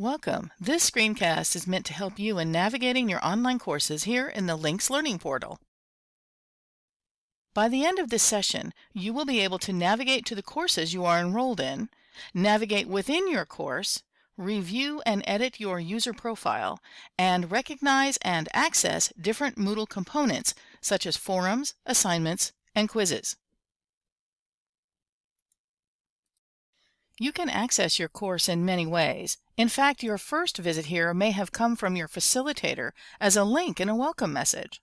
Welcome. This screencast is meant to help you in navigating your online courses here in the LINCS Learning Portal. By the end of this session, you will be able to navigate to the courses you are enrolled in, navigate within your course, review and edit your user profile, and recognize and access different Moodle components such as forums, assignments, and quizzes. You can access your course in many ways. In fact, your first visit here may have come from your facilitator as a link in a welcome message.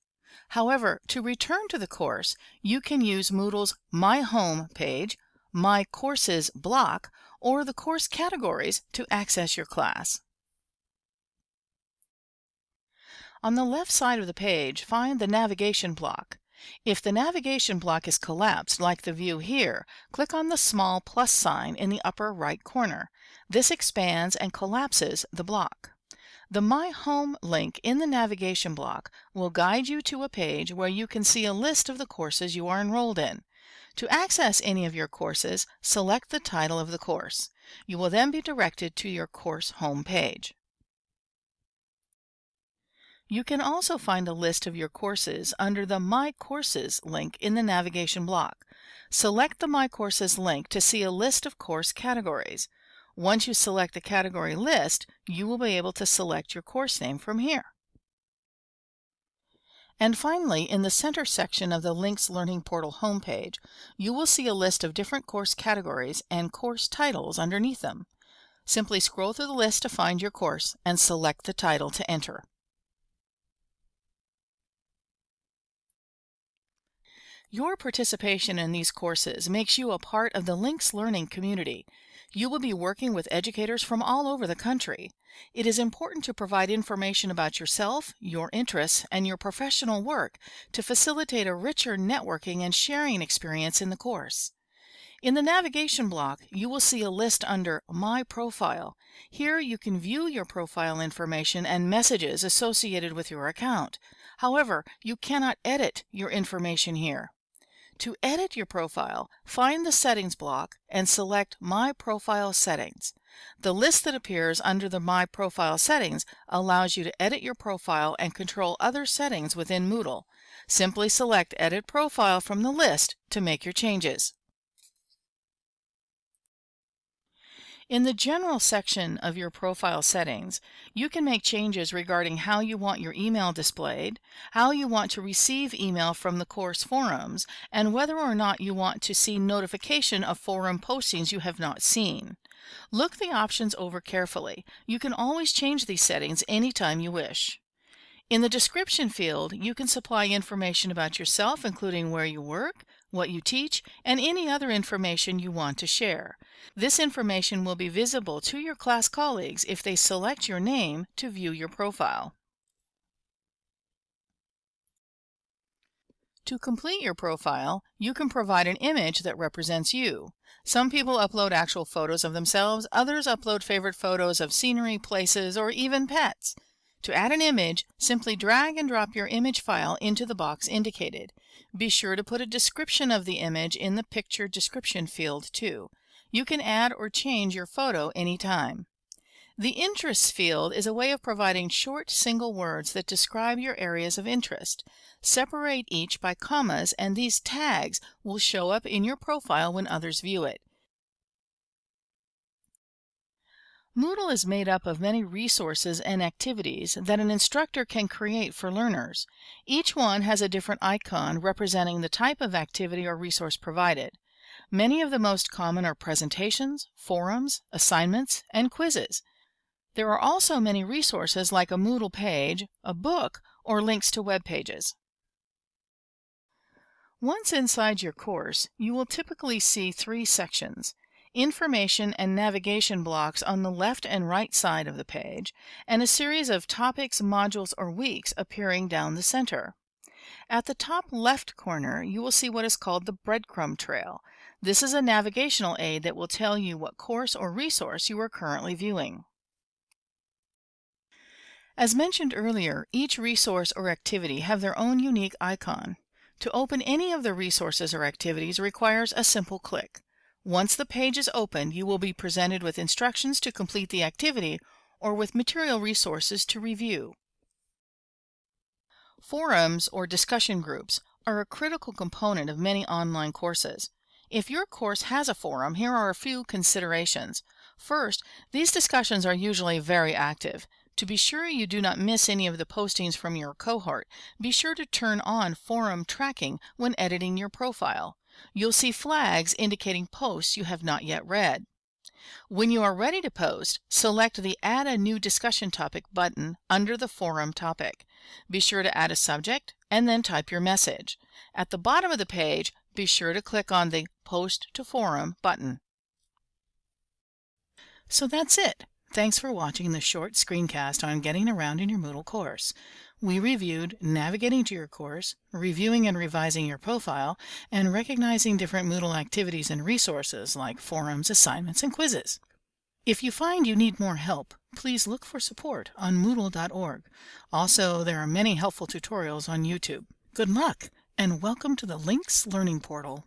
However, to return to the course, you can use Moodle's My Home page, My Courses block, or the course categories to access your class. On the left side of the page, find the navigation block. If the navigation block is collapsed, like the view here, click on the small plus sign in the upper right corner. This expands and collapses the block. The My Home link in the navigation block will guide you to a page where you can see a list of the courses you are enrolled in. To access any of your courses, select the title of the course. You will then be directed to your course home page. You can also find a list of your courses under the My Courses link in the navigation block. Select the My Courses link to see a list of course categories. Once you select the category list, you will be able to select your course name from here. And finally, in the center section of the LINCS Learning Portal homepage, you will see a list of different course categories and course titles underneath them. Simply scroll through the list to find your course and select the title to enter. Your participation in these courses makes you a part of the LINCS Learning community. You will be working with educators from all over the country. It is important to provide information about yourself, your interests, and your professional work to facilitate a richer networking and sharing experience in the course. In the navigation block, you will see a list under My Profile. Here you can view your profile information and messages associated with your account. However, you cannot edit your information here. To edit your profile, find the Settings block and select My Profile Settings. The list that appears under the My Profile Settings allows you to edit your profile and control other settings within Moodle. Simply select Edit Profile from the list to make your changes. In the General section of your profile settings, you can make changes regarding how you want your email displayed, how you want to receive email from the course forums, and whether or not you want to see notification of forum postings you have not seen. Look the options over carefully. You can always change these settings anytime you wish. In the description field, you can supply information about yourself, including where you work, what you teach, and any other information you want to share. This information will be visible to your class colleagues if they select your name to view your profile. To complete your profile, you can provide an image that represents you. Some people upload actual photos of themselves, others upload favorite photos of scenery, places, or even pets. To add an image, simply drag and drop your image file into the box indicated. Be sure to put a description of the image in the picture description field too. You can add or change your photo anytime. The Interests field is a way of providing short single words that describe your areas of interest. Separate each by commas and these tags will show up in your profile when others view it. Moodle is made up of many resources and activities that an instructor can create for learners. Each one has a different icon representing the type of activity or resource provided. Many of the most common are presentations, forums, assignments, and quizzes. There are also many resources like a Moodle page, a book, or links to web pages. Once inside your course, you will typically see three sections information and navigation blocks on the left and right side of the page, and a series of topics, modules, or weeks appearing down the center. At the top left corner, you will see what is called the breadcrumb trail. This is a navigational aid that will tell you what course or resource you are currently viewing. As mentioned earlier, each resource or activity have their own unique icon. To open any of the resources or activities requires a simple click. Once the page is open, you will be presented with instructions to complete the activity or with material resources to review. Forums or discussion groups are a critical component of many online courses. If your course has a forum, here are a few considerations. First, these discussions are usually very active. To be sure you do not miss any of the postings from your cohort, be sure to turn on forum tracking when editing your profile. You'll see flags indicating posts you have not yet read. When you are ready to post, select the Add a New Discussion Topic button under the forum topic. Be sure to add a subject and then type your message. At the bottom of the page, be sure to click on the Post to Forum button. So that's it. Thanks for watching the short screencast on getting around in your Moodle course. We reviewed navigating to your course, reviewing and revising your profile, and recognizing different Moodle activities and resources like forums, assignments, and quizzes. If you find you need more help, please look for support on Moodle.org. Also, there are many helpful tutorials on YouTube. Good luck, and welcome to the LINCS Learning Portal.